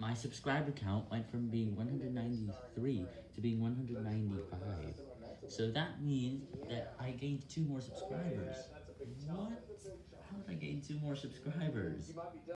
My subscriber count went from being 193 to being 195. So that means that I gained two more subscribers. What? How did I gain two more subscribers?